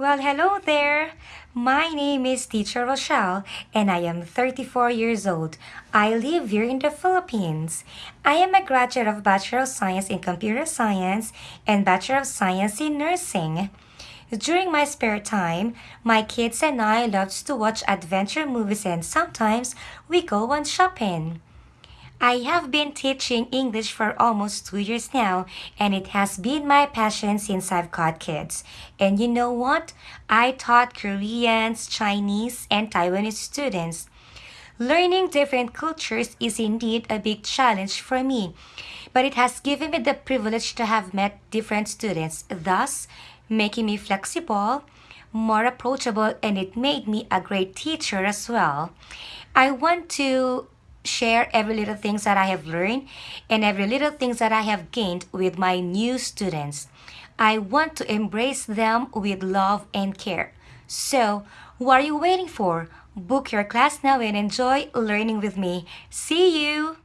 Well, hello there. My name is Teacher Rochelle and I am 34 years old. I live here in the Philippines. I am a graduate of Bachelor of Science in Computer Science and Bachelor of Science in Nursing. During my spare time, my kids and I love to watch adventure movies and sometimes we go on shopping. I have been teaching English for almost two years now, and it has been my passion since I've got kids. And you know what? I taught Koreans, Chinese, and Taiwanese students. Learning different cultures is indeed a big challenge for me, but it has given me the privilege to have met different students, thus making me flexible, more approachable, and it made me a great teacher as well. I want to share every little things that I have learned and every little things that I have gained with my new students. I want to embrace them with love and care. So, what are you waiting for? Book your class now and enjoy learning with me. See you!